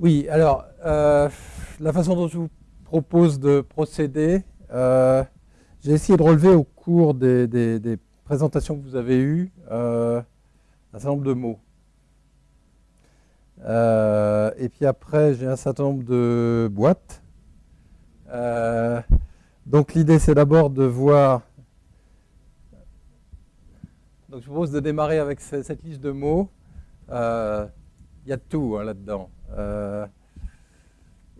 Oui, alors, euh, la façon dont je vous propose de procéder, euh, j'ai essayé de relever au cours des, présentations que vous avez eues euh, un certain nombre de mots. et puis après, j'ai un certain nombre de boîtes. donc l'idée, c'est d'abord de voir... Donc je vous propose de démarrer avec cette liste de mots. Il y a tout hein, là-dedans. Euh,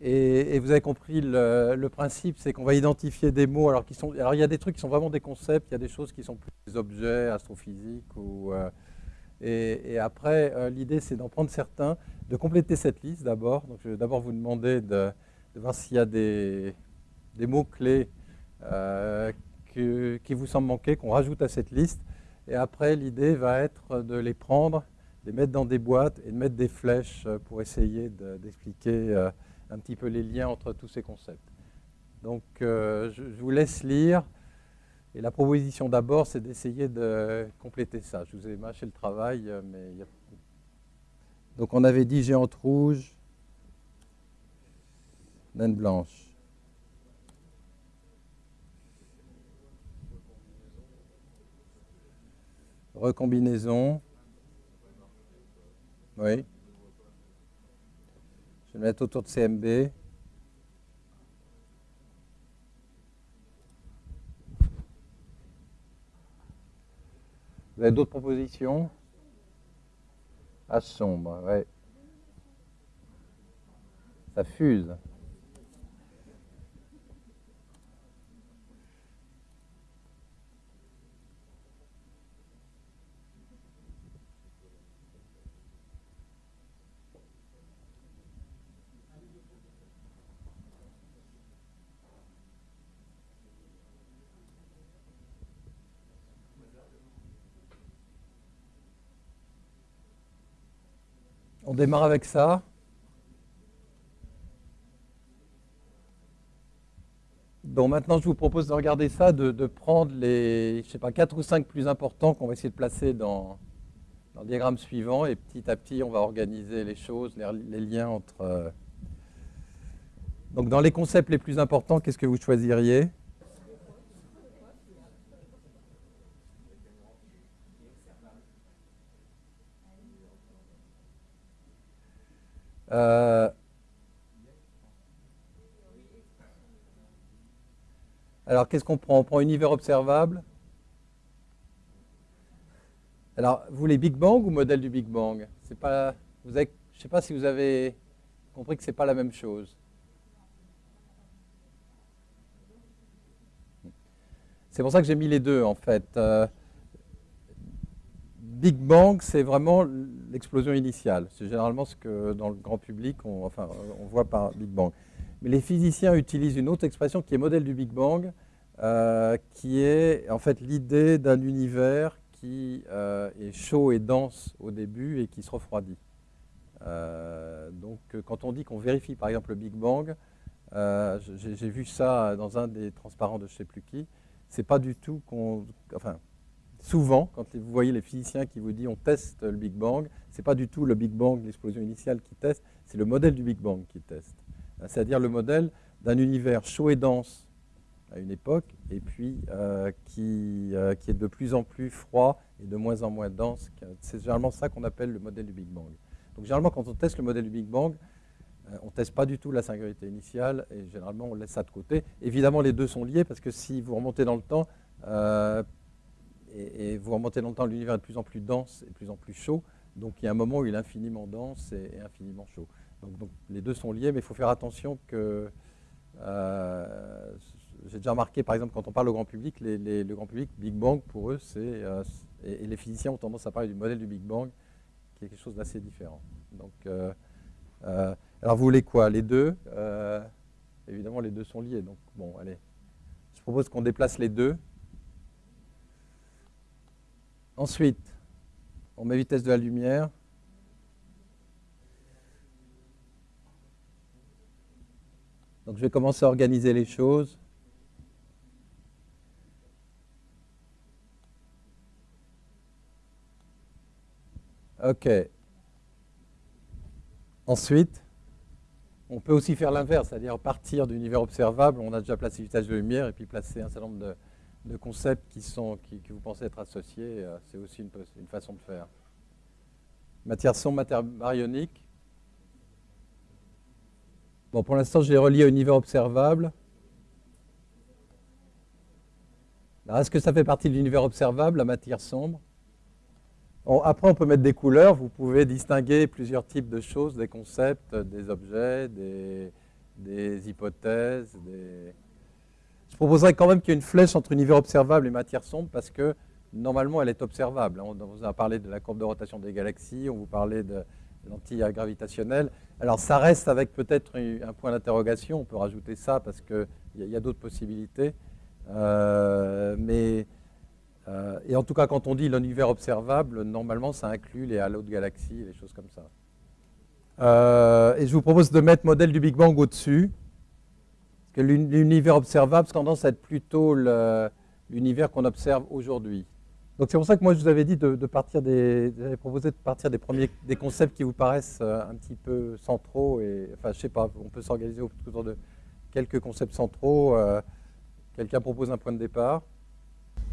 et, vous avez compris le, principe, c'est qu'on va identifier des mots. Alors, qui sont, alors, il y a des trucs qui sont vraiment des concepts, il y a des choses qui sont plus des objets astrophysiques. Ou, euh, et, après, euh, l'idée, c'est d'en prendre certains, de compléter cette liste d'abord. Donc, je vais d'abord vous demander de, voir s'il y a des, mots-clés qui vous semblent manquer, qu'on rajoute à cette liste. Et après, l'idée va être de les prendre les mettre dans des boîtes et de mettre des flèches euh, pour essayer d'expliquer euh, un petit peu les liens entre tous ces concepts. Donc euh, je, vous laisse lire. Et la proposition d'abord, c'est d'essayer de compléter ça. Je vous ai mâché le travail, mais il y a... Donc on avait dit géante rouge, naine blanche. Recombinaison. Oui. Je vais mettre autour de CMB. Vous avez d'autres propositions? À sombre, oui. Ça fuse. Démarre avec ça. Donc maintenant, je vous propose de regarder ça, de, prendre les, je sais pas, 4 ou 5 plus importants qu'on va essayer de placer dans, le diagramme suivant. Et petit à petit, on va organiser les choses, les, liens entre... Euh, donc dans les concepts les plus importants, qu'est-ce que vous choisiriez? Euh, alors, qu'est-ce qu'on prend? On prend univers observable. Alors, vous voulez Big Bang ou modèle du Big Bang? Pas, vous Je ne sais pas si vous avez compris que ce n'est pas la même chose. C'est pour ça que j'ai mis les deux, en fait. Euh, Big Bang, c'est vraiment l'explosion initiale. C'est généralement ce que dans le grand public, on, voit par Big Bang. Mais les physiciens utilisent une autre expression qui est modèle du Big Bang, euh, qui est en fait l'idée d'un univers qui euh, est chaud et dense au début et qui se refroidit. Euh, donc quand on dit qu'on vérifie par exemple le Big Bang, j'ai vu ça dans un des transparents de je ne sais plus qui, c'est pas du tout qu'on... souvent, quand vous voyez les physiciens qui vous disent on teste le Big Bang, ce n'est pas du tout le Big Bang, l'explosion initiale qui teste, c'est le modèle du Big Bang qui teste. C'est-à-dire le modèle d'un univers chaud et dense à une époque, et puis euh, qui, euh, qui, est de plus en plus froid et de moins en moins dense. C'est généralement ça qu'on appelle le modèle du Big Bang. Donc généralement, quand on teste le modèle du Big Bang, euh, on ne teste pas du tout la singularité initiale, et généralement, on laisse ça de côté. Évidemment, les deux sont liés, parce que si vous remontez dans le temps, et, vous remontez longtemps, l'univers est de plus en plus dense et de plus en plus chaud. Donc il y a un moment où il est infiniment dense et, infiniment chaud. Donc, les deux sont liés, mais il faut faire attention que... Euh, j'ai déjà remarqué, par exemple, quand on parle au grand public, le grand public, Big Bang, pour eux, c'est... Euh, et, les physiciens ont tendance à parler du modèle du Big Bang, qui est quelque chose d'assez différent. Donc, euh, alors vous voulez quoi? Les deux Évidemment, les deux sont liés. Donc bon, allez. Je propose qu'on déplace les deux Ensuite, on met vitesse de la lumière. Donc je vais commencer à organiser les choses. OK. Ensuite, On peut aussi faire l'inverse, c'est-à-dire partir d'univers observable, on a déjà placé vitesse de lumière, et puis placer un certain nombre de, concepts qui, sont, qui, vous pensez être associés, euh, c'est aussi une, façon de faire. Matière sombre, matière baryonique. Bon, pour l'instant, je l'ai relié au univers observable. Est-ce que ça fait partie de l'univers observable, la matière sombre? Après, on peut mettre des couleurs. Vous pouvez distinguer plusieurs types de choses, des concepts, des objets, des, hypothèses. Je proposerais quand même qu'il y ait une flèche entre univers observable et matière sombre parce que normalement, elle est observable. On vous a parlé de la courbe de rotation des galaxies, on vous parlait de l'anti gravitationnelle. Alors, ça reste avec peut-être un point d'interrogation. On peut rajouter ça parce qu'il y a d'autres possibilités. Euh, mais, euh, et en tout cas, quand on dit l'univers observable, normalement, ça inclut les halos de galaxies, les choses comme ça. Euh, et je vous propose de mettre modèle du Big Bang au-dessus. Parce que l'univers observable tendance à être plutôt l'univers qu'on observe aujourd'hui. Donc c'est pour ça que moi je vous avais dit de, partir des, j'avais proposé de partir des premiers, des concepts qui vous paraissent un petit peu centraux et, enfin je sais pas, on peut s'organiser autour de quelques concepts centraux. Quelqu'un propose un point de départ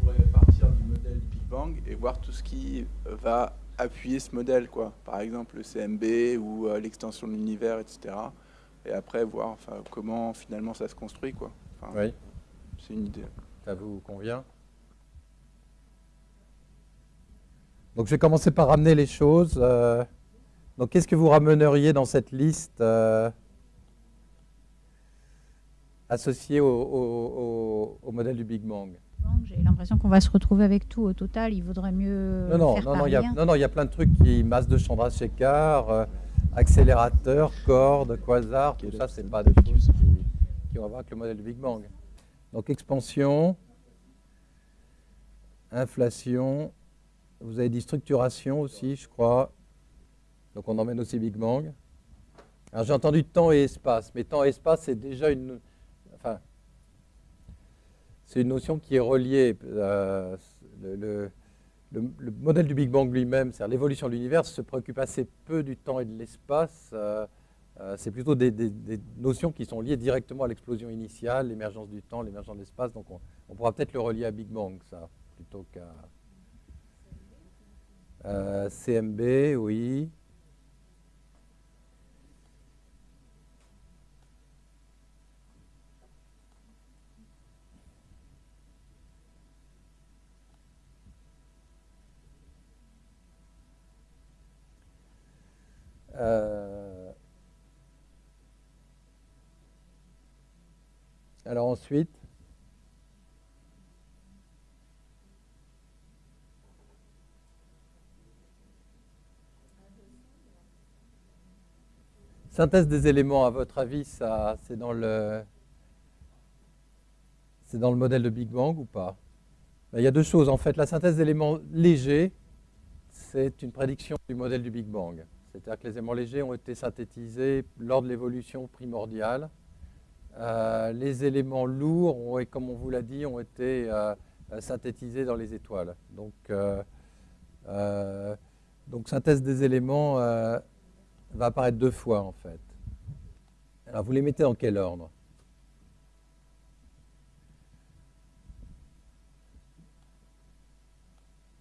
On pourrait partir du modèle Big Bang et voir tout ce qui va appuyer ce modèle, quoi. Par exemple le CMB ou euh, l'extension de l'univers, etc. Et après voir enfin, comment finalement ça se construit, quoi. oui. C'est une idée. Ça vous convient? Donc je vais commencer par ramener les choses. Euh, donc qu'est-ce que vous ramèneriez dans cette liste euh, associé au, modèle du Big Bang? J'ai l'impression qu'on va se retrouver avec tout. Au total, il vaudrait mieux. Non, non, faire non, non, il y a, non, non, il y a plein de trucs qui masse de Chandrasekhar, euh, accélérateur, corde, quasar, tout ça, c'est pas des choses qui, qui ont à voir avec le modèle du Big Bang. Donc expansion, inflation, vous avez dit structuration aussi, je crois. Donc on emmène aussi Big Bang. Alors j'ai entendu temps et espace, mais temps et espace, c'est déjà une, c'est une notion qui est reliée. Euh, le, modèle du Big Bang lui-même, c'est-à-dire l'évolution de l'univers, se préoccupe assez peu du temps et de l'espace. Euh, euh, c'est plutôt des, notions qui sont liées directement à l'explosion initiale, l'émergence du temps, l'émergence de l'espace. Donc on, on pourra peut-être le relier à Big Bang, ça, plutôt qu'à CMB, oui. Euh, alors ensuite, synthèse des éléments, à votre avis, ça, c'est dans le, c'est dans le modèle de Big Bang ou pas? Ben, Il y a deux choses en fait. La synthèse d'éléments légers, c'est une prédiction du modèle du Big Bang. C'est-à-dire que les éléments légers ont été synthétisés lors de l'évolution primordiale. Euh, les éléments lourds, comme on vous l'a dit, ont été euh, synthétisés dans les étoiles. Donc, euh, donc synthèse des éléments va apparaître deux fois en fait. Alors vous les mettez dans quel ordre?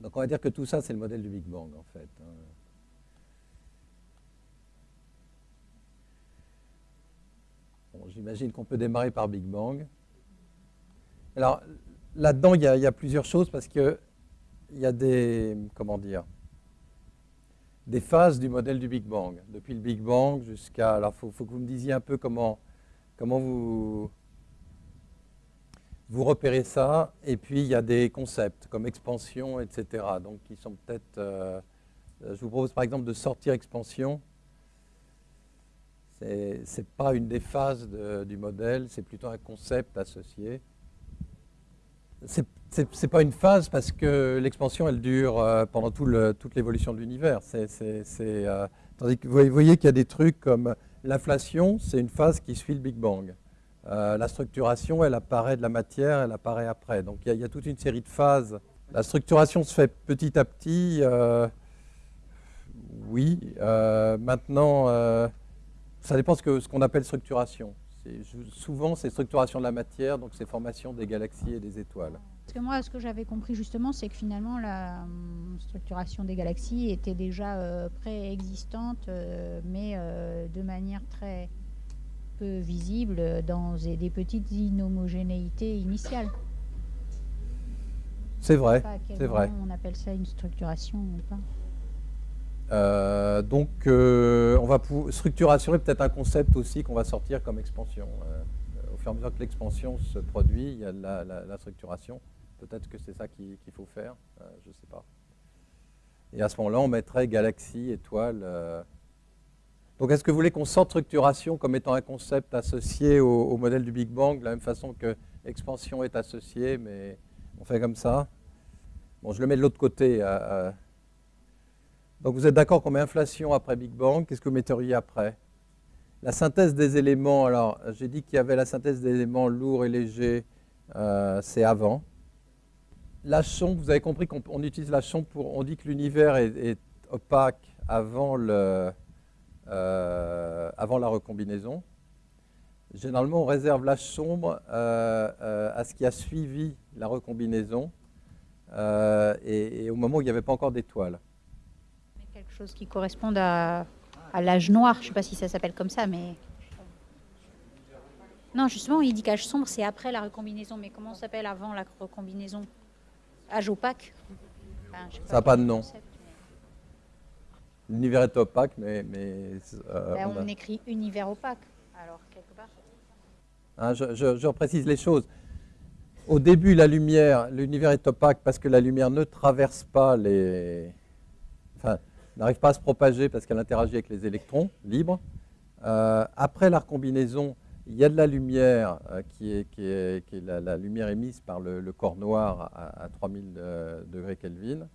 Donc on va dire que tout ça c'est le modèle du Big Bang en fait. J'imagine qu'on peut démarrer par Big Bang. Alors, là-dedans, il, y, a plusieurs choses parce qu'il y a des, comment dire, des phases du modèle du Big Bang. Depuis le Big Bang jusqu'à... Alors, il faut, faut, que vous me disiez un peu comment, comment vous, vous repérez ça. Et puis, il y a des concepts comme expansion, etc. Donc, qui sont peut-être... Euh, je vous propose par exemple de sortir expansion ce n'est pas une des phases du modèle, c'est plutôt un concept associé. Ce n'est pas une phase parce que l'expansion, elle dure euh, pendant toute l'évolution de l'univers. Euh, tandis que vous voyez qu'il y a des trucs comme l'inflation, c'est une phase qui suit le Big Bang. Euh, la structuration, elle apparaît de la matière, elle apparaît après. Donc il y, a, toute une série de phases. La structuration se fait petit à petit. oui. maintenant Ça dépend de ce qu'on appelle structuration. Souvent, c'est structuration de la matière, donc c'est formation des galaxies et des étoiles. Parce que moi, ce que j'avais compris justement, c'est que finalement, la hum, structuration des galaxies était déjà euh, préexistante, euh, mais euh, de manière très peu visible dans des petites inhomogénéités initiales. C'est vrai. C'est vrai. on appelle ça une structuration ou pas. Euh, donc, euh, on va structuration est peut-être un concept aussi qu'on va sortir comme expansion. Euh, au fur et à mesure que l'expansion se produit, il y a la, la- structuration. Peut-être que c'est ça qu'il faut faire, je ne sais pas. Et à ce moment-là, on mettrait galaxie, étoile. Donc, est-ce que vous voulez qu'on sorte structuration comme étant un concept associé au, modèle du Big Bang, de la même façon que expansion est associée, mais on fait comme ça? Bon, je le mets de l'autre côté. Donc vous êtes d'accord qu'on met inflation après Big Bang, qu'est-ce que vous metteriez après? La synthèse des éléments, alors j'ai dit qu'il y avait la synthèse des éléments lourds et légers, euh, c'est avant. La sonde, vous avez compris qu'on on utilise la sonde pour, on dit que l'univers est, opaque avant, le, euh, avant la recombinaison. Généralement, on réserve l'âge sombre euh, à ce qui a suivi la recombinaison et, et au moment où il n'y avait pas encore d'étoiles. Mais Quelque chose qui corresponde à, à l'âge noir, je ne sais pas si ça s'appelle comme ça, mais... Non, justement, il dit qu'âge sombre, c'est après la recombinaison, mais comment s'appelle avant la recombinaison? Âge opaque? Enfin, je sais Ça n'a pas de nom. L'univers est opaque, mais, mais euh, Ben, on a- écrit univers opaque, alors quelque part. hein, je, je- je reprécise les choses. Au début, la lumière, l'univers est opaque parce que la lumière ne traverse pas les, enfin, n'arrive pas à se propager parce qu'elle interagit avec les électrons libres. Euh, après la recombinaison, il y a de la lumière euh, qui est, qui est- qui est la, lumière émise par le, corps noir à, à 3000 euh, degrés Kelvin.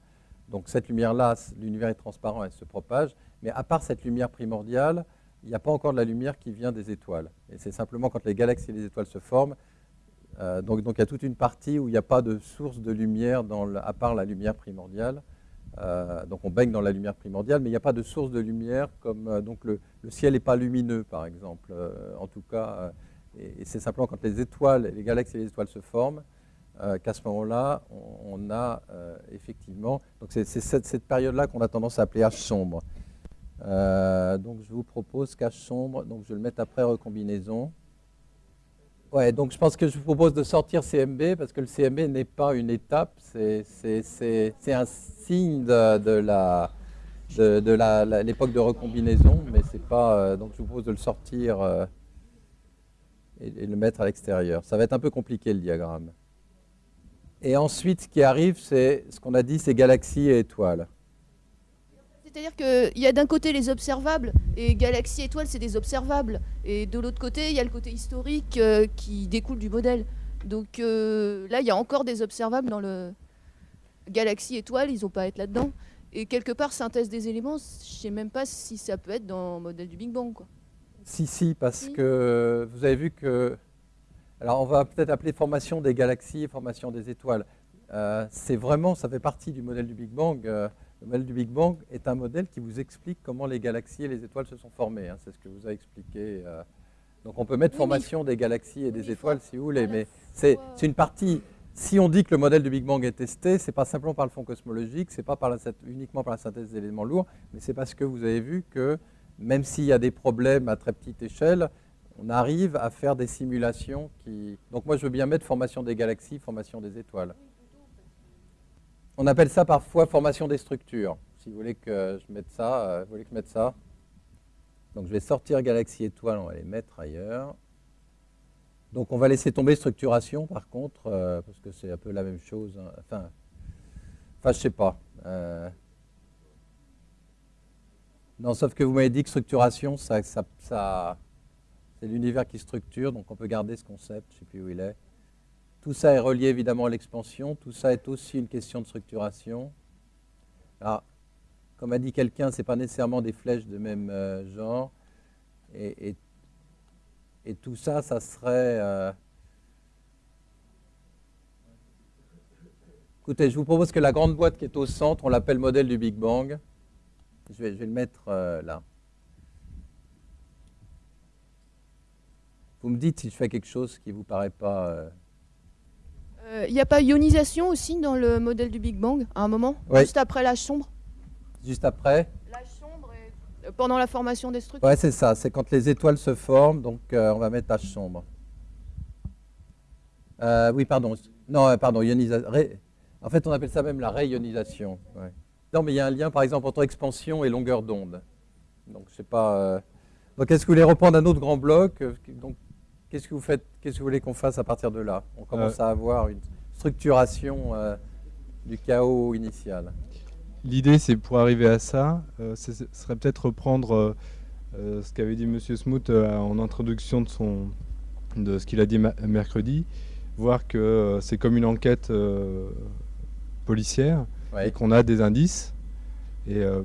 Donc cette lumière-là, l'univers est transparent, elle se propage. Mais à part cette lumière primordiale, il n'y a pas encore de la lumière qui vient des étoiles. Et c'est simplement quand les galaxies et les étoiles se forment. donc, donc il y a toute une partie où il n'y a pas de source de lumière dans à part la lumière primordiale. Euh, donc on baigne dans la lumière primordiale, mais il n'y a pas de source de lumière comme euh, donc le, ciel n'est pas lumineux par exemple. Euh, en tout cas, et, c'est simplement quand les étoiles, les galaxies et les étoiles se forment qu'à ce moment-là, on, a effectivement. Donc c'est cette, période-là qu'on a tendance à appeler H sombre. Donc je vous propose qu'H sombre, donc je le mettre après recombinaison. Ouais, donc je pense que je vous propose de sortir CMB parce que le CMB n'est pas une étape, c'est- un signe de, la de, l'époque de recombinaison, mais c'est pas. euh, donc je vous propose de le sortir euh, et, et le mettre à l'extérieur. Ça va être un peu compliqué le diagramme. Et ensuite, ce qui arrive, c'est ce qu'on a dit, c'est galaxies et étoiles. C'est-à-dire qu'il y a d'un côté les observables, et galaxies étoiles, c'est des observables. Et de l'autre côté, il y a le côté historique euh, qui découle du modèle. Donc euh, là, il y a encore des observables dans le galaxies étoiles, ils n'ont pas à être là-dedans. Et quelque part, synthèse des éléments, je sais même pas si ça peut être dans le modèle du Big Bang. Quoi. Si, si, parce que vous avez vu que. Alors, on va peut-être appeler formation des galaxies et formation des étoiles. Euh, c'est vraiment, ça fait partie du modèle du Big Bang. Le modèle du Big Bang est un modèle qui vous explique comment les galaxies et les étoiles se sont formées. hein. c'est ce que vous a expliqué. euh. Donc, on peut mettre Oui, formation des galaxies et des étoiles si vous voulez, mais c'est une partie. Si on dit que le modèle du Big Bang est testé, c'est pas simplement par le fond cosmologique, c'est pas par la, uniquement par la synthèse d'éléments lourds, mais c'est parce que vous avez vu que même s'il y a des problèmes à très petite échelle, on arrive à faire des simulations qui. Donc moi, je veux bien mettre formation des galaxies, formation des étoiles. On appelle ça parfois formation des structures. Si vous voulez que je mette ça, euh, vous voulez que je mette ça. Donc je vais sortir galaxie étoile, on va les mettre ailleurs. Donc on va laisser tomber structuration par contre, euh, parce que c'est un peu la même chose. hein. Enfin, enfin je sais pas. Euh, non, sauf que vous m'avez dit que structuration, ça, ça- c'est l'univers qui structure, donc on peut garder ce concept, je ne sais plus où il est. Tout ça est relié évidemment à l'expansion, tout ça est aussi une question de structuration. Comme a dit quelqu'un, ce n'est pas nécessairement des flèches de même euh, genre. Et, tout ça, ça serait... euh, Écoutez, je vous propose que la grande boîte qui est au centre, on l'appelle modèle du Big Bang. Je vais, je vais le mettre euh, là. Vous me dites si je fais quelque chose qui ne vous paraît pas... euh, Il n'y a pas ionisation aussi dans le modèle du Big Bang à un moment Ouais. Juste après l'âge sombre juste après L'âge sombre et euh, pendant la formation des structures Ouais, c'est ça. C'est quand les étoiles se forment, donc euh, on va mettre H sombre. Euh, oui, pardon. Non, euh, pardon, ionisa- ré- En fait, on appelle ça même la réionisation. ouais. Non, mais il y a un lien, par exemple, entre expansion et longueur d'onde. Donc, je sais pas. euh, Donc, est-ce que vous voulez reprendre un autre grand bloc Euh, Donc, qu'est-ce que vous faites Qu'est-ce que vous voulez qu'on fasse à partir de là On commence à avoir une structuration euh, du chaos initial. L'idée, c'est pour arriver à ça, euh, ce serait peut-être reprendre euh, euh, ce qu'avait dit Monsieur Smoot euh, en introduction de, son, de ce qu'il a dit mercredi, voir que euh, c'est comme une enquête euh, policière Ouais. et qu'on a des indices et euh,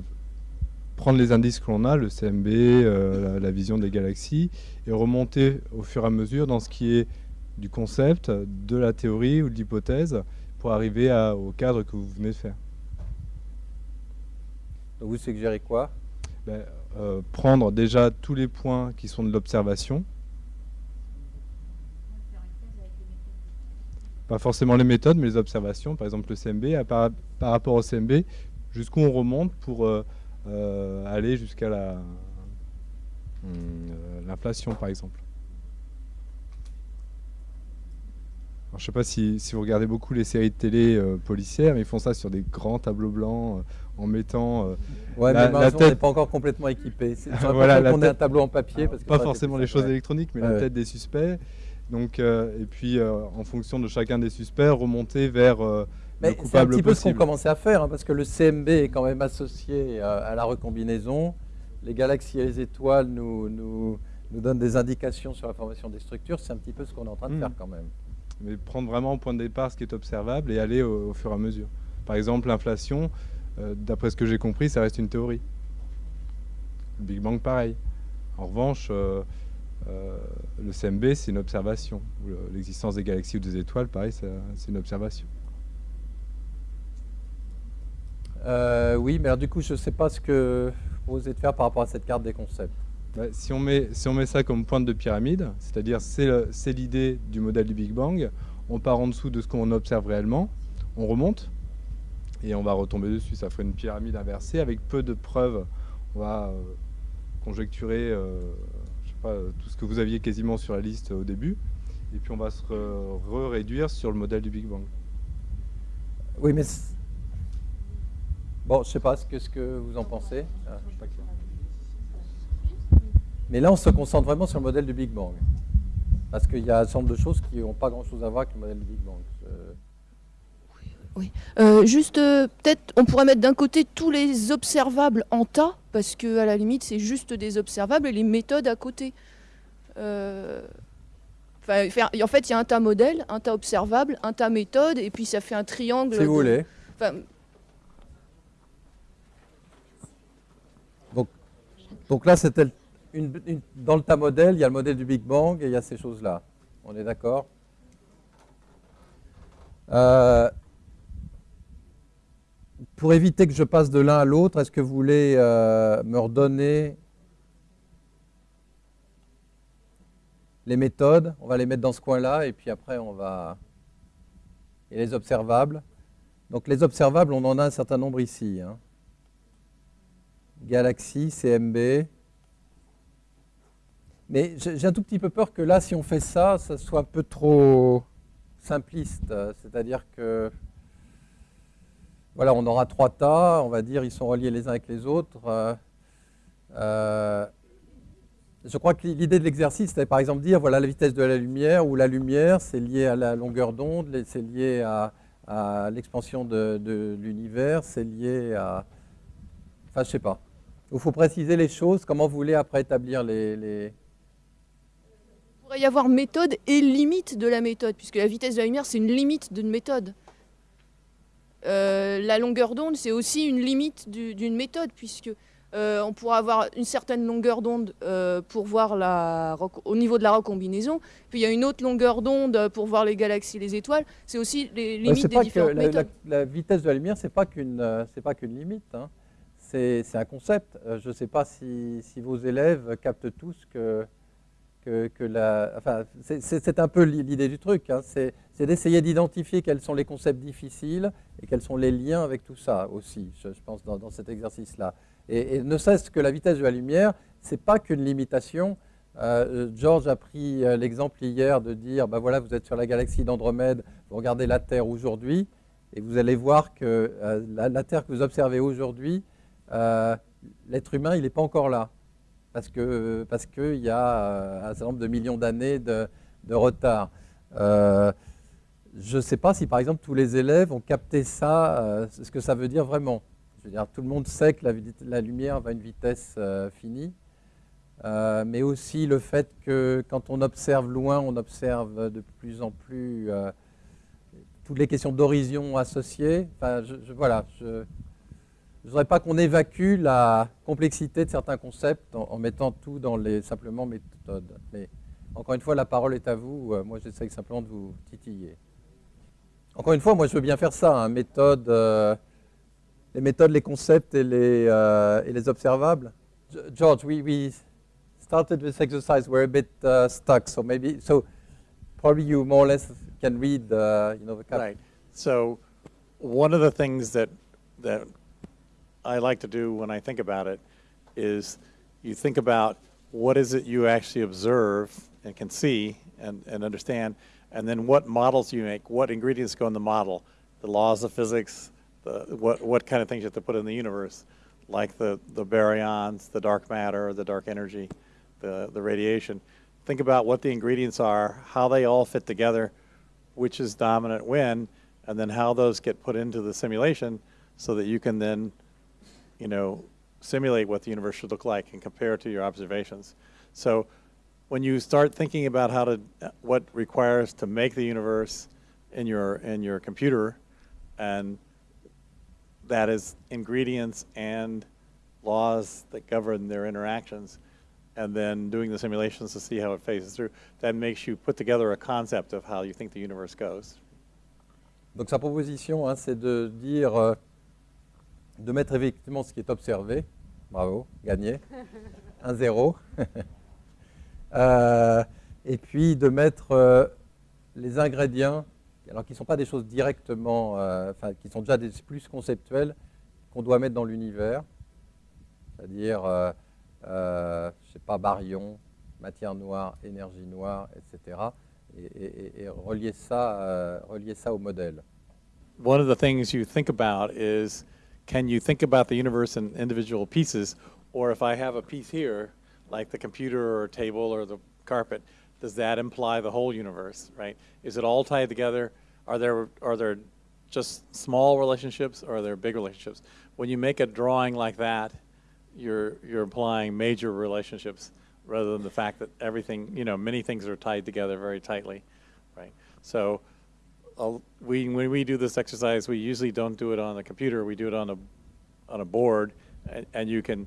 prendre les indices que l'on a, le CMB, euh, la, la vision des galaxies, et remonter au fur et à mesure dans ce qui est du concept, de la théorie ou de l'hypothèse pour arriver à- au cadre que vous venez de faire. Donc, vous suggérez quoi? Ben, euh, prendre déjà tous les points qui sont de l'observation. Pas forcément les méthodes, mais les observations. Par exemple, le CMB, par, par rapport au CMB, jusqu'où on remonte pour euh, aller jusqu'à la euh, l'inflation, par exemple. Alors, je ne sais pas si, si vous regardez beaucoup les séries de télé euh, policières, mais ils font ça sur des grands tableaux blancs euh, en mettant euh, Ouais, La- mais la on n'est tête- pas encore complètement équipé. C'est Voilà, qu'on ait un tête- tableau en papier. Parce que pas forcément les choses ouais. électroniques, mais la ouais. tête des suspects. Donc, euh, et puis, euh, en fonction de chacun des suspects, remonter vers euh, Mais c'est un petit peu ce qu'on commençait à faire, hein, parce que le CMB est quand même associé euh, à la recombinaison. Les galaxies et les étoiles nous, nous, nous donnent des indications sur la formation des structures. C'est un petit peu ce qu'on est en train de Mm. faire quand même. mais prendre vraiment au point de départ ce qui est observable et aller au, au fur et à mesure. Par exemple, l'inflation, euh, d'après ce que j'ai compris, ça reste une théorie. Le Big Bang, pareil. En revanche, euh, euh, le CMB, c'est une observation. L'existence des galaxies ou des étoiles, pareil, c'est une observation. Euh, oui, mais alors du coup, je ne sais pas ce que vous osez de faire par rapport à cette carte des concepts. Bah, si, on met, si on met ça comme pointe de pyramide, c'est-à-dire c'est l'idée du modèle du Big Bang, on part en dessous de ce qu'on observe réellement, on remonte et on va retomber dessus. Ça ferait une pyramide inversée avec peu de preuves. On va euh, conjecturer euh, je sais pas, euh, tout ce que vous aviez quasiment sur la liste au début et puis on va se re- re-réduire sur le modèle du Big Bang. Oui, mais... Bon, je ne sais pas ce que, vous en pensez. Ah. Mais là, on se concentre vraiment sur le modèle du Big Bang. Parce qu'il y a un certain nombre de choses qui n'ont pas grand-chose à voir avec le modèle du Big Bang. Euh, Euh, juste, euh, peut-être, on pourrait mettre d'un côté tous les observables en tas, parce que à la limite, c'est juste des observables et les méthodes à côté. Euh, enfin, faire- en fait, il y a un tas modèle, un tas observable, un tas méthode, et puis ça fait un triangle. si vous voulez. Donc là, c'était dans le tas modèle, il y a le modèle du Big Bang et il y a ces choses-là. On est d'accord Euh, Pour éviter que je passe de l'un à l'autre, est-ce que vous voulez euh, me redonner les méthodes? On va les mettre dans ce coin-là et puis après on va... Et les observables. Donc les observables, on en a un certain nombre ici. hein. Galaxie, CMB. Mais j'ai un tout petit peu peur que là, si on fait ça, ça soit un peu trop simpliste. C'est-à-dire que, voilà, on aura trois tas, on va dire, ils sont reliés les uns avec les autres. Euh, euh, je crois que l'idée de l'exercice, c'était par exemple dire, voilà la vitesse de la lumière, ou la lumière, c'est lié à la longueur d'onde, c'est lié à, l'expansion de, de l'univers, c'est lié à... Enfin, je sais pas. Il faut préciser les choses, comment vous voulez après établir les... les- il pourrait y avoir méthode et limite de la méthode, puisque la vitesse de la lumière, c'est une limite d'une méthode. Euh, la longueur d'onde, c'est aussi une limite du- d'une méthode, puisque euh, on pourra avoir une certaine longueur d'onde euh, pour voir la, au niveau de la recombinaison, puis il y a une autre longueur d'onde pour voir les galaxies, les étoiles. C'est aussi les limites des pas différentes la- méthodes. la vitesse de la lumière, c'est pas qu'une, c'est pas qu'une limite. hein. C'est un concept. Euh, je ne sais pas si, vos élèves captent tous que, la, enfin, c'est un peu l'idée du truc, hein. c'est d'essayer d'identifier quels sont les concepts difficiles et quels sont les liens avec tout ça aussi, je, pense, dans, cet exercice-là. Et, ne cesse que la vitesse de la lumière, c'est pas qu'une limitation. Euh, George a pris euh, l'exemple hier de dire, ben voilà, vous êtes sur la galaxie d'Andromède, vous regardez la Terre aujourd'hui, et vous allez voir que euh, la, Terre que vous observez aujourd'hui, l'être humain, il n'est pas encore là parce qu'il parce qu'il y a euh, un certain nombre de millions d'années de, retard. Euh, je ne sais pas si, par exemple, tous les élèves ont capté ça, euh, ce que ça veut dire vraiment. Je veux dire, tout le monde sait que la, lumière va à une vitesse finie, mais aussi le fait que quand on observe loin, on observe de plus en plus toutes les questions d'horizon associées. Enfin, voilà, je ne voudrais pas qu'on évacue la complexité de certains concepts en, mettant tout dans les simplement méthodes. Mais encore une fois, la parole est à vous. Euh, moi, j'essaye simplement de vous titiller. Encore une fois, moi, je veux bien faire ça. Hein, euh, les méthodes, les concepts et les, euh, observables. George, we, we started this exercise. We're a bit uh, stuck, so maybe so probably you more or less can read, uh, you know, the. Right. So one of the things that that I like to do when I think about it is you think about what is it you actually observe and can see and, and understand, and then what models you make, what ingredients go in the model, the laws of physics, the, what, what kind of things you have to put in the universe, like the, the baryons, the dark matter, the dark energy, the, the radiation. Think about what the ingredients are, how they all fit together, which is dominant when, and then how those get put into the simulation so that you can then you know, simulate what the universe should look like and compare to your observations. So when you start thinking about how to, uh, what requires to make the universe in your, in your computer, and that is ingredients and laws that govern their interactions, and then doing the simulations to see how it phases through, that makes you put together a concept of how you think the universe goes. Donc sa proposition, hein, c'est de dire euh, de mettre effectivement ce qui est observé. Bravo, gagné. 1-0. Euh, et puis de mettre euh, les ingrédients, alors qui ne sont pas des choses directement, euh, enfin qui sont déjà des plus conceptuels, qu'on doit mettre dans l'univers. C'est-à-dire, je sais pas, baryon, matière noire, énergie noire, etc. Et, et relier, ça, relier ça au modèle. One of the things you think about is can you think about the universe in individual pieces? Or if I have a piece here, like the computer or table or the carpet, does that imply the whole universe, right? Is it all tied together? Are there, are there just small relationships or are there big relationships? When you make a drawing like that, you're, you're implying major relationships rather than the fact that everything, you know, many things are tied together very tightly, right? So we when we do this exercise, we usually don't do it on a computer. We do it on a on a board, and, and you can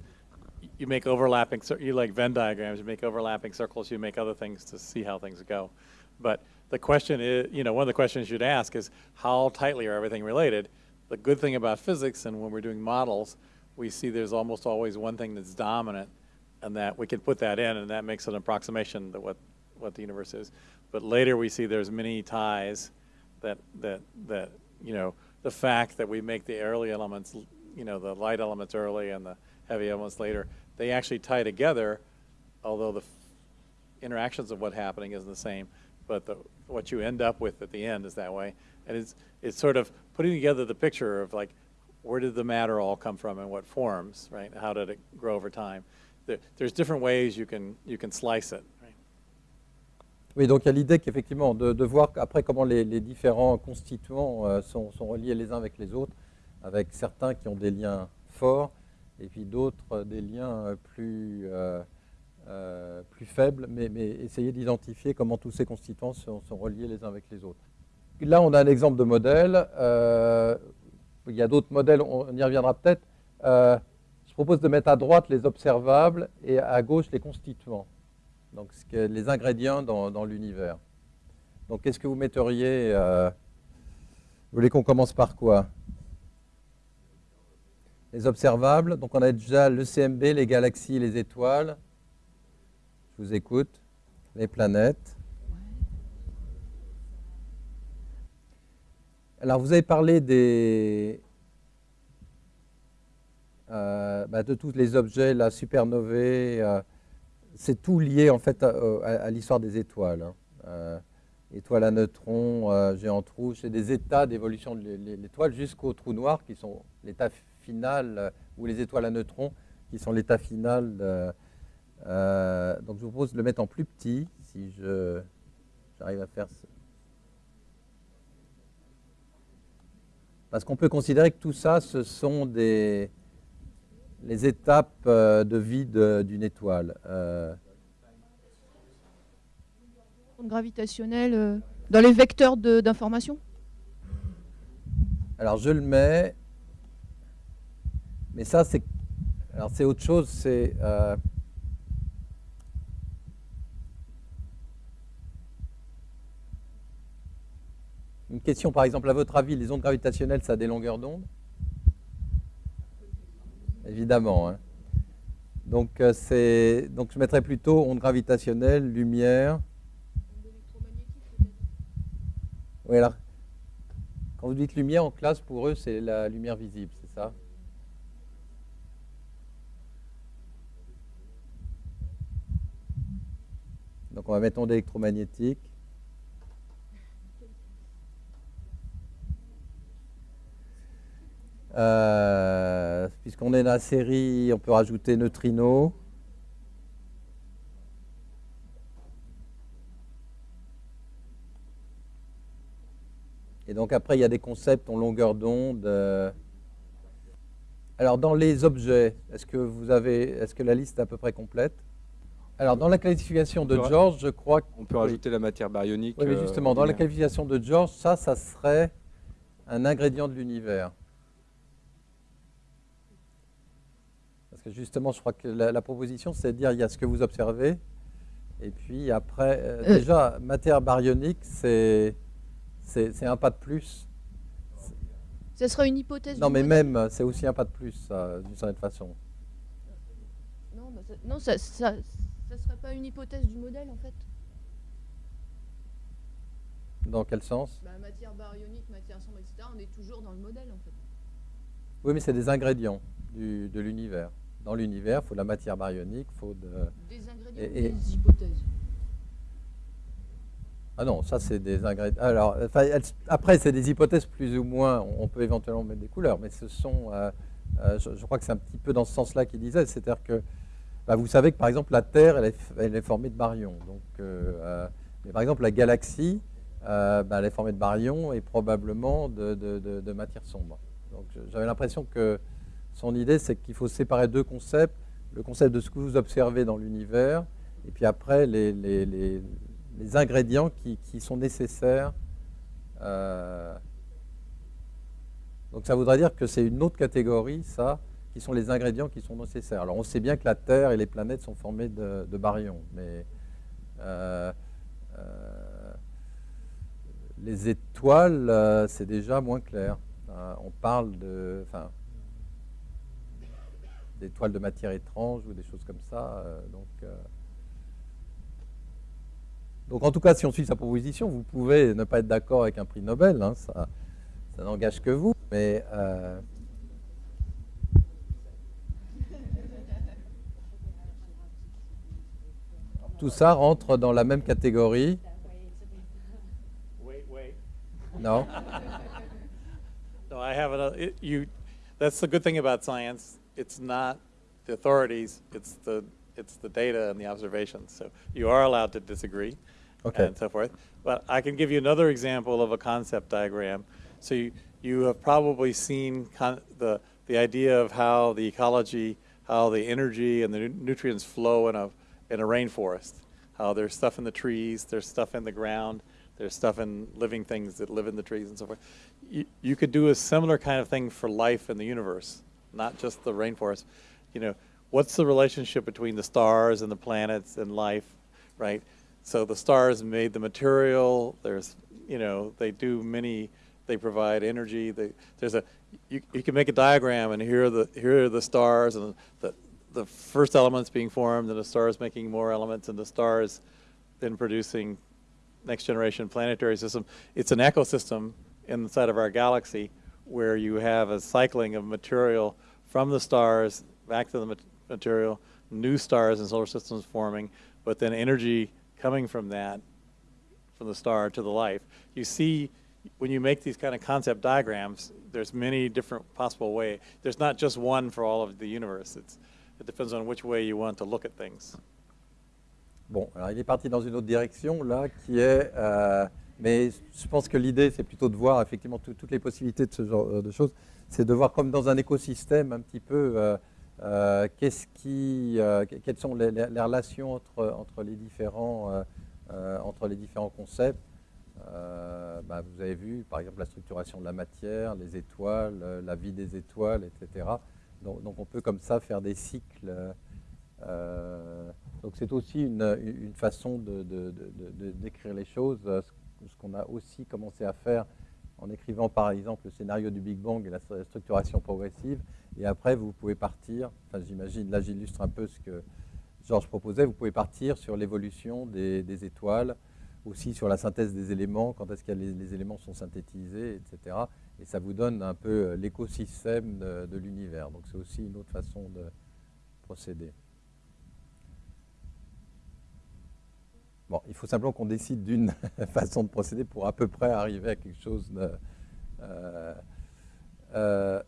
you make overlapping. You like Venn diagrams. You make overlapping circles. You make other things to see how things go. But the question is, you know, one of the questions you'd ask is how tightly are everything related? The good thing about physics, and when we're doing models, we see there's almost always one thing that's dominant, and that we can put that in, and that makes an approximation to what what the universe is. But later we see there's many ties that that that you know the fact that we make the early elements, you know, the light elements early and the heavy elements later, they actually tie together, although the interactions of what's happening isn't the same, but the, what you end up with at the end is that way. And it's, it's sort of putting together the picture of like, where did the matter all come from and what forms, right? How did it grow over time? There, there's different ways you can, you can slice it. Oui, donc il y a l'idée qu'effectivement, de, voir après comment les, différents constituants euh, sont, reliés les uns avec les autres, avec certains qui ont des liens forts et puis d'autres euh, des liens euh, plus, plus faibles, mais, essayer d'identifier comment tous ces constituants sont, reliés les uns avec les autres. Là, on a un exemple de modèle. il y a d'autres modèles, on y reviendra peut-être. je propose de mettre à droite les observables et à gauche les constituants donc les ingrédients dans, l'univers. Donc qu'est-ce que vous metteriez euh, Vous voulez qu'on commence par quoi? Les observables. Donc on a déjà le CMB, les galaxies, les étoiles. Je vous écoute. les planètes. Alors, vous avez parlé des, euh, bah, de tous les objets, la supernovae, euh, c'est tout lié en fait à, l'histoire des étoiles. Hein. Euh, étoiles à neutrons, géants trous, c'est des états d'évolution de l'étoile jusqu'aux trous noirs qui sont l'état final, ou les étoiles à neutrons qui sont l'état final. donc je vous propose de le mettre en plus petit, si j'arrive à faire ça. Parce qu'on peut considérer que tout ça, ce sont des, les étapes euh, de vie d'une étoile. Euh. Gravitationnelle euh, dans les vecteurs d'information? Alors je le mets, mais ça c'est alors c'est autre chose, c'est une question par exemple à votre avis, les ondes gravitationnelles ça a des longueurs d'onde? Évidemment. Hein. Donc, euh, donc je mettrais plutôt onde gravitationnelle, lumière. Oui, alors, quand vous dites lumière en classe, pour eux, c'est la lumière visible, c'est ça? Donc on va mettre onde électromagnétique. Euh, puisqu'on est dans la série, on peut rajouter neutrino. Et donc après, il y a des concepts en longueur d'onde. Euh. Alors dans les objets, est-ce que vous avez, est-ce que la liste est à peu près complète? Alors dans la qualification de George, je crois qu'on peut rajouter la matière baryonique. Oui, mais euh, justement, dans la qualification de George, ça, ça serait un ingrédient de l'univers. Parce que justement, je crois que la, proposition, c'est de dire il y a ce que vous observez, et puis après, euh, euh. déjà, matière baryonique, c'est un pas de plus. Ça sera une hypothèse Non, mais même, c'est aussi un pas de plus, d'une certaine façon. Non, bah, ça, non ça, ça, serait pas une hypothèse du modèle, en fait. Dans quel sens? Bah, Matière baryonique, matière sombre, etc., on est toujours dans le modèle, en fait. Oui, mais c'est des ingrédients du, de l'univers dans l'univers, il faut de la matière baryonique, il faut de... Des ingrédients et, des hypothèses Ah non, ça c'est des ingrédients... Alors, après, c'est des hypothèses plus ou moins, on peut éventuellement mettre des couleurs, mais ce sont... Euh, euh, je, crois que c'est un petit peu dans ce sens-là qu'il disait, c'est-à-dire que bah, vous savez que par exemple la Terre, elle est, elle est formée de baryons. Donc, euh, mais par exemple la galaxie, bah, elle est formée de baryons et probablement de, de, de matière sombre. Donc j'avais l'impression que son idée, c'est qu'il faut séparer deux concepts. Le concept de ce que vous observez dans l'univers, et puis après les, ingrédients qui, sont nécessaires. Euh, donc ça voudrait dire que c'est une autre catégorie, ça, qui sont les ingrédients qui sont nécessaires. Alors on sait bien que la Terre et les planètes sont formées de, baryons, mais euh, euh, les étoiles, c'est déjà moins clair. on parle de... des toiles de matière étrange ou des choses comme ça. Euh, donc, euh. donc en tout cas, si on suit sa proposition, vous pouvez ne pas être d'accord avec un prix Nobel, hein, ça, ça n'engage que vous, mais... Euh, tout ça rentre dans la même catégorie. Non. no, I have another. you, that's the good thing about science. It's not the authorities, it's the, it's the data and the observations. So you are allowed to disagree okay. and so forth. But I can give you another example of a concept diagram. So you, you have probably seen the, the idea of how the ecology, how the energy and the nu nutrients flow in a, in a rainforest. How there's stuff in the trees, there's stuff in the ground, there's stuff in living things that live in the trees and so forth. You, you could do a similar kind of thing for life in the universe not just the rainforest. You know, what's the relationship between the stars and the planets and life, right? So the stars made the material. There's, you know, they do many. They provide energy. They, there's a, you, you can make a diagram and here are the here are the stars and the the first elements being formed and the stars making more elements and the stars then producing next generation planetary system. It's an ecosystem inside of our galaxy where you have a cycling of material from the stars back to the mat- material, new stars and solar systems forming, but then energy coming from that, from the star to the life. You see, when you make these kind of concept diagrams, there's many different possible ways. There's not just one for all of the universe. It's, it depends on which way you want to look at things. Bon, alors il est parti dans une autre direction là, qui est. euh, mais je pense que l'idée, c'est plutôt de voir effectivement tout- toutes les possibilités de ce genre euh, de choses. C'est de voir comme dans un écosystème un petit peu euh, euh, qu'est-ce qui, que- quelles sont les, relations entre, entre les différents entre les différents concepts. Bah, vous avez vu, par exemple, la structuration de la matière, les étoiles, la vie des étoiles, etc. Donc, on peut comme ça faire des cycles. donc c'est aussi une, une façon de- d'écrire les choses, ce qu'on a aussi commencé à faire en écrivant par exemple le scénario du Big Bang et la stru- structuration progressive. Et après, vous pouvez partir, enfin j'imagine, là j'illustre un peu ce que Georges proposait, vous pouvez partir sur l'évolution des, étoiles, aussi sur la synthèse des éléments, quand est-ce que les, éléments sont synthétisés, etc. Et ça vous donne un peu euh, l'écosystème de l'univers. Donc c'est aussi une autre façon de procéder. Bon, il faut simplement qu'on décide d'une façon de procéder pour à peu près arriver à quelque chose de... euh, euh,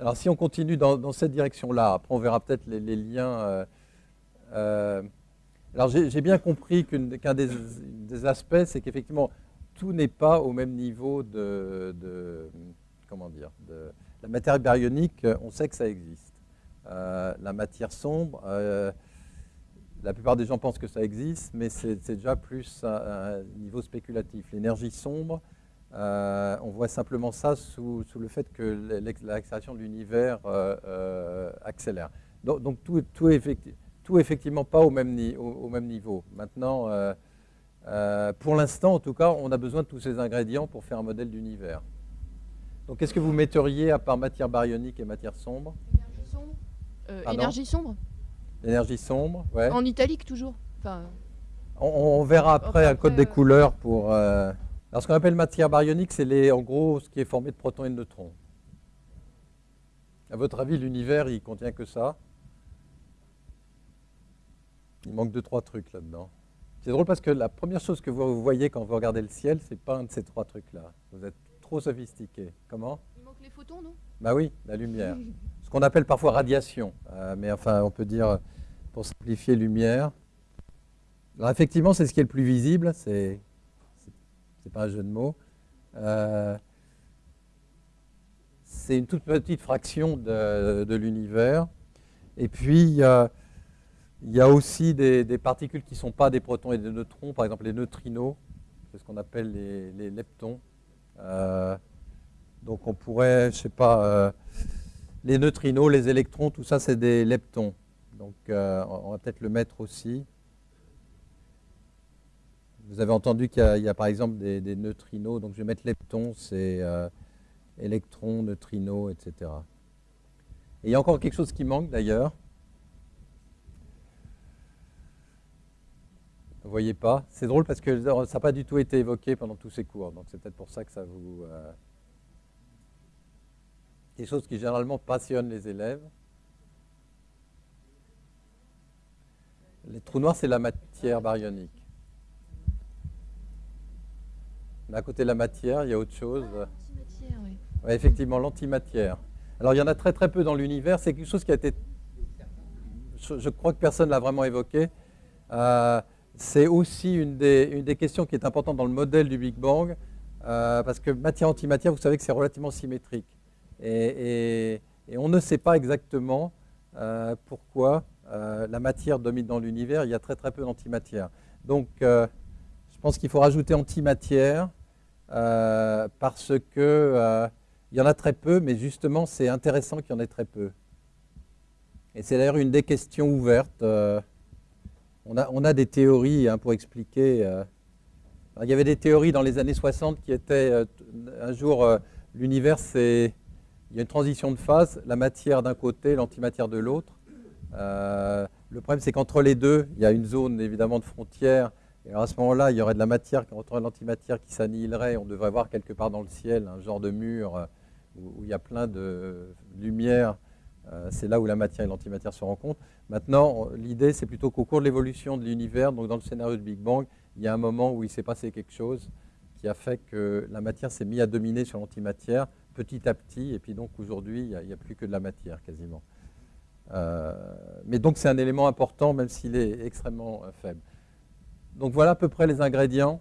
alors si on continue dans, cette direction-là, après on verra peut-être les, liens. euh, alors j'ai bien compris qu'un des, aspects, c'est qu'effectivement, tout n'est pas au même niveau de, comment dire, la matière baryonique. On sait que ça existe. La matière sombre, la plupart des gens pensent que ça existe, mais c'est déjà plus à un niveau spéculatif. L'énergie sombre, euh, on voit simplement ça sous, sous le fait que l'accélération de l'univers euh, euh, accélère. Donc, donc tout, tout, est effecti- tout est effectivement pas au même, ni- au, au même niveau. Maintenant, pour l'instant, en tout cas, on a besoin de tous ces ingrédients pour faire un modèle d'univers. Donc, qu'est-ce que vous metteriez à part matière baryonique et matière sombre Énergie sombre? Énergie sombre? L'énergie sombre, ouais. En italique toujours. Enfin, On, on verra après un code après, des euh, couleurs pour. euh, Alors, ce qu'on appelle matière baryonique, c'est en gros ce qui est formé de protons et de neutrons. À votre avis, l'univers, il contient que ça? Il manque deux, trois trucs là-dedans. C'est drôle parce que la première chose que vous voyez quand vous regardez le ciel, c'est pas un de ces trois trucs-là. Vous êtes trop sophistiqué. Comment? Il manque les photons, non? Bah oui, la lumière. Qu'on appelle parfois radiation. Euh, mais enfin, on peut dire, pour simplifier, lumière. Alors effectivement, c'est ce qui est le plus visible. C'est, pas un jeu de mots. Euh, c'est une toute petite fraction de, l'univers. Et puis, il y a, aussi des, particules qui ne sont pas des protons et des neutrons, par exemple les neutrinos, c'est ce qu'on appelle les, leptons. Euh, donc on pourrait, je sais pas, les neutrinos, les électrons, tout ça c'est des leptons. Donc euh, on va peut-être le mettre aussi. Vous avez entendu qu'il y a, par exemple des, des neutrinos, donc je vais mettre leptons, c'est euh, électrons, neutrinos, etc. Et il y a encore quelque chose qui manque d'ailleurs. Vous voyez pas? C'est drôle parce que ça n'a pas du tout été évoqué pendant tous ces cours, donc c'est peut-être pour ça que ça vous... euh, Des choses qui généralement passionnent les élèves. Les trous noirs, c'est la matière baryonique. À côté de la matière, il y a autre chose. Antimatière, oui. Ouais, effectivement, l'antimatière. Alors, il y en a très très peu dans l'univers. C'est quelque chose qui a été. Je, je crois que personne ne l'a vraiment évoqué. Euh, c'est aussi une des, une des questions qui est importante dans le modèle du Big Bang, euh, parce que matière-antimatière, vous savez que c'est relativement symétrique. Et, on ne sait pas exactement euh, pourquoi euh, la matière domine dans l'univers. Il y a très très peu d'antimatière. Donc, euh, je pense qu'il faut rajouter antimatière parce que il y en a très peu, mais justement, c'est intéressant qu'il y en ait très peu. Et c'est d'ailleurs une des questions ouvertes. on, a, on a des théories hein, pour expliquer. il y avait des théories dans les années 60 qui étaient un jour l'univers, c'est il y a une transition de phase, la matière d'un côté, l'antimatière de l'autre. Euh, Le problème, c'est qu'entre les deux, il y a une zone évidemment de frontière. Et alors à ce moment-là, il y aurait de la matière contre l'antimatière qui s'annihilerait. On devrait voir quelque part dans le ciel un genre de mur euh, où, il y a plein de lumière. Euh, c'est là où la matière et l'antimatière se rencontrent. Maintenant, l'idée, c'est plutôt qu'au cours de l'évolution de l'univers, donc dans le scénario de Big Bang, il y a un moment où il s'est passé quelque chose qui a fait que la matière s'est mise à dominer sur l'antimatière petit à petit, et puis donc aujourd'hui, il n'y a, plus que de la matière quasiment. Euh, mais donc c'est un élément important, même s'il est extrêmement euh, faible. Donc voilà à peu près les ingrédients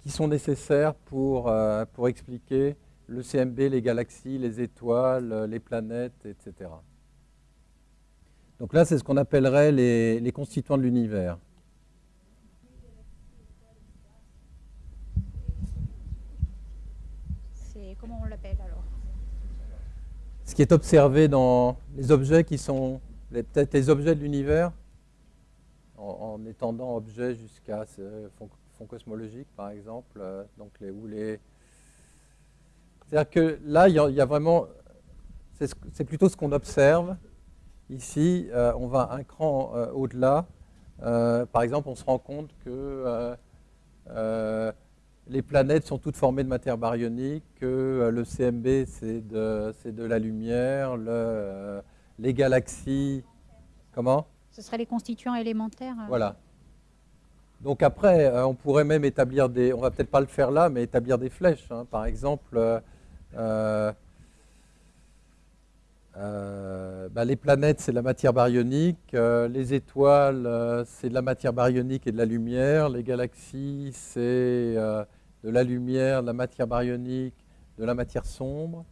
qui sont nécessaires pour, euh, expliquer le CMB, les galaxies, les étoiles, les planètes, etc. Donc là, c'est ce qu'on appellerait les, les constituants de l'univers. comment on l'appelle alors Ce qui est observé dans les objets qui sont peut-être les objets de l'univers, en, étendant objets jusqu'à ce fond, cosmologique, par exemple, euh, donc les, ou les... C'est-à-dire que là, il y, a, vraiment... C'est plutôt ce qu'on observe. Ici, euh, on va un cran euh, au-delà. par exemple, on se rend compte que les planètes sont toutes formées de matière baryonique, que euh, le CMB c'est de, de, la lumière, le, euh, les galaxies, comment? Ce seraient les constituants élémentaires. Euh. Voilà. Donc après, on pourrait même établir des, on va peut-être pas le faire là, mais établir des flèches. Hein. Par exemple, bah, les planètes, c'est de la matière baryonique, les étoiles, c'est de la matière baryonique et de la lumière, les galaxies, c'est de la lumière, de la matière baryonique, de la matière sombre.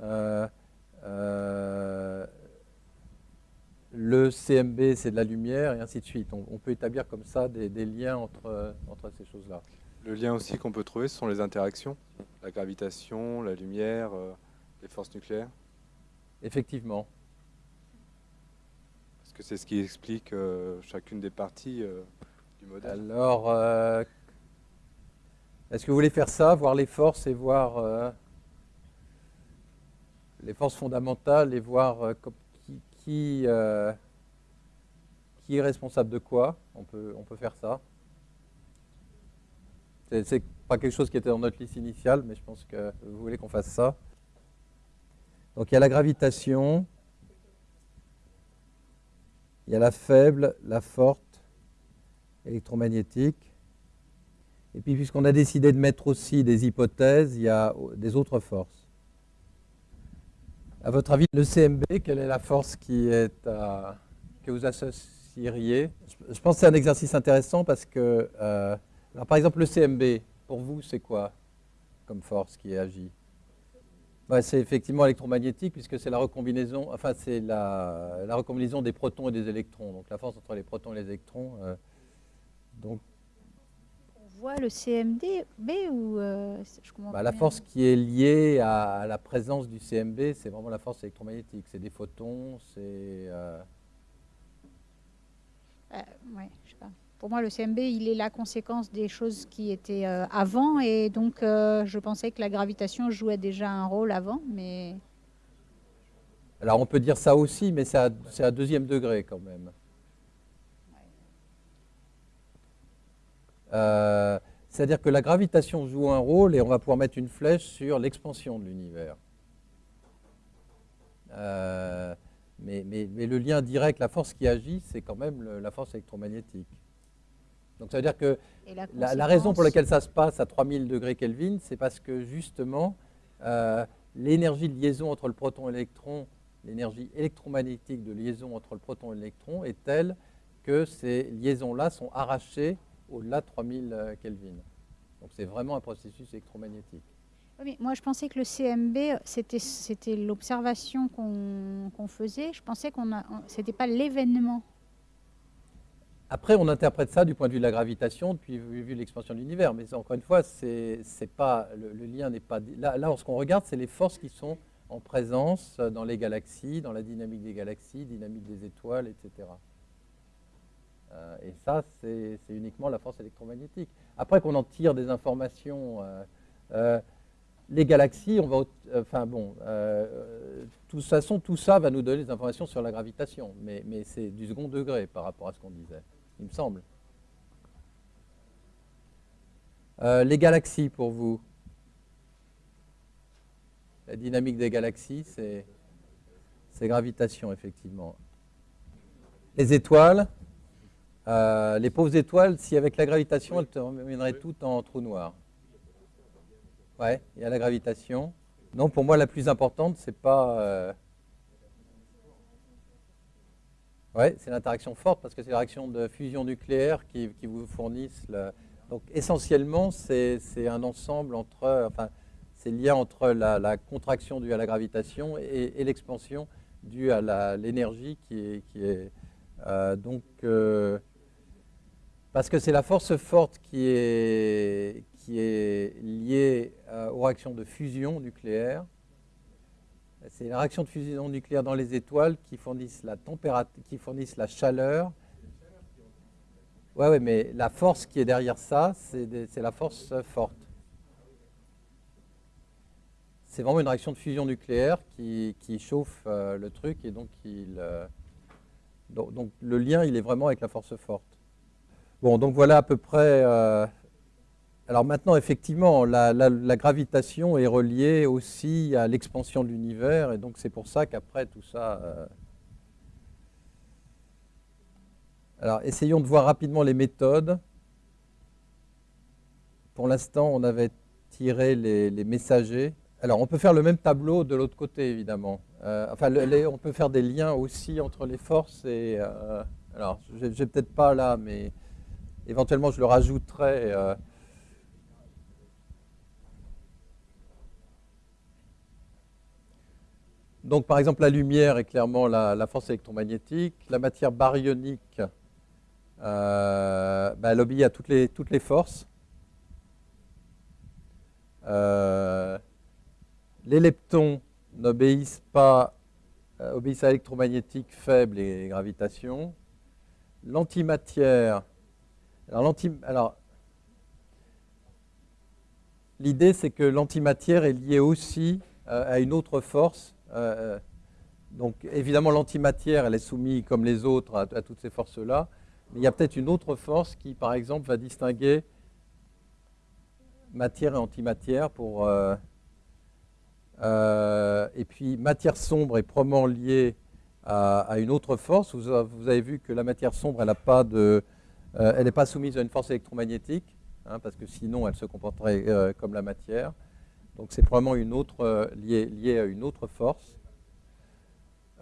Euh, euh, le CMB, c'est de la lumière, et ainsi de suite. On, peut établir comme ça des, liens entre, entre ces choses-là. Le lien aussi qu'on peut trouver, ce sont les interactions, la gravitation, la lumière, euh, les forces nucléaires. Effectivement. Parce que c'est ce qui explique chacune des parties du modèle. Alors, est-ce que vous voulez faire ça, voir les forces et voir euh, les forces fondamentales et voir euh, qui, euh, qui, est responsable de quoi? On peut, on peut faire ça. C'est pas quelque chose qui était dans notre liste initiale, mais je pense que vous voulez qu'on fasse ça. Donc il y a la gravitation, il y a la faible, la forte, électromagnétique. Et puis, puisqu'on a décidé de mettre aussi des hypothèses, il y a des autres forces. À votre avis, le CMB, quelle est la force qui est que vous associeriez? Je pense que c'est un exercice intéressant parce que, euh, par exemple, le CMB, pour vous, c'est quoi comme force qui agit? C'est effectivement électromagnétique puisque c'est la recombinaison, enfin c'est la, recombinaison des protons et des électrons. Donc la force entre les protons et les électrons. Euh, donc voit le CMD ou euh, bah, La force qui est liée à, la présence du CMB, c'est vraiment la force électromagnétique. C'est des photons, c'est... Euh... Euh, je sais pas. Pour moi, le CMB, il est la conséquence des choses qui étaient avant, et donc je pensais que la gravitation jouait déjà un rôle avant, mais... Alors on peut dire ça aussi, mais c'est à, à deuxième degré quand même. Euh, c'est-à-dire que la gravitation joue un rôle et on va pouvoir mettre une flèche sur l'expansion de l'univers. Euh, mais, le lien direct, la force qui agit, c'est quand même la force électromagnétique. Donc ça veut dire que la, raison pour laquelle ça se passe à 3000 degrés Kelvin, c'est parce que justement, euh, l'énergie de liaison entre le proton et l'électron, l'énergie électromagnétique de liaison entre le proton et l'électron est telle que ces liaisons-là sont arrachées au-delà de 3000 euh, Kelvin. Donc c'est vraiment un processus électromagnétique. moi, je pensais que le CMB, c'était l'observation qu'on faisait. Je pensais qu'on ce n'était pas l'événement. Après, on interprète ça du point de vue de la gravitation, depuis vu l'expansion de l'univers. Mais encore une fois, c'est pas le, lien n'est pas là. Là, ce qu'on regarde, c'est les forces qui sont en présence dans les galaxies, dans la dynamique des galaxies, dynamique des étoiles, etc. Euh, et ça, c'est uniquement la force électromagnétique. Après qu'on en tire des informations, euh, euh, les galaxies, on va, enfin bon, de toute façon, tout ça va nous donner des informations sur la gravitation, mais, c'est du second degré par rapport à ce qu'on disait, il me semble. Les galaxies pour vous La dynamique des galaxies, c'est gravitation, effectivement. Les étoiles, euh, les pauvres étoiles, si avec la gravitation, elles termineraient toutes en trou noir. Ouais, il y a la gravitation. Non, pour moi, la plus importante, c'est pas. Euh, ouais, c'est l'interaction forte parce que c'est la réaction de fusion nucléaire qui, vous fournissent. Donc, essentiellement, c'est un ensemble entre. Enfin, c'est le lien entre la, contraction due à la gravitation et, l'expansion due à l'énergie qui est. Qui est euh, donc. Euh, parce que c'est la force forte qui est, qui est liée euh, aux réactions de fusion nucléaire. C'est les réactions de fusion nucléaire dans les étoiles qui fournissent la température, qui fournissent la chaleur. Ouais, ouais, mais la force qui est derrière ça, c'est la force forte. C'est vraiment une réaction de fusion nucléaire qui, chauffe euh, le truc et donc, il, euh, donc, le lien il est vraiment avec la force forte. Bon, donc voilà à peu près alors maintenant, effectivement, la, gravitation est reliée aussi à l'expansion de l'univers, et donc c'est pour ça qu'après tout ça... Euh, alors, essayons de voir rapidement les méthodes. Pour l'instant, on avait tiré les, messagers. Alors, on peut faire le même tableau de l'autre côté, évidemment. Euh, enfin, on peut faire des liens aussi entre les forces et... Euh, alors, je n'ai peut-être pas là, mais éventuellement, je le rajouterai... Donc, par exemple, la lumière est clairement la, force électromagnétique. La matière baryonique, euh, bah, elle obéit à toutes les, toutes les forces. Euh, les leptons n'obéissent pas, euh, obéissent à l'électromagnétique faible et gravitation. L'antimatière, alors, l'idée c'est que l'antimatière est liée aussi à une autre force euh, donc évidemment, l'antimatière, elle est soumise comme les autres à, toutes ces forces-là. Mais il y a peut-être une autre force qui, par exemple, va distinguer matière et antimatière pour... Euh, euh, et puis, matière sombre est probablement liée à, une autre force. Vous, avez vu que la matière sombre, elle n'est pas, de, elle pas soumise à une force électromagnétique, hein, parce que sinon, elle se comporterait comme la matière. Donc c'est probablement euh, lié, à une autre force.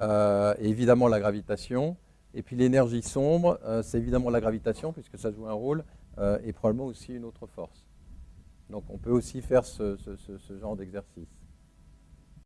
Euh, évidemment la gravitation. Et puis l'énergie sombre, euh, c'est évidemment la gravitation, puisque ça joue un rôle, et probablement aussi une autre force. Donc on peut aussi faire ce genre d'exercice.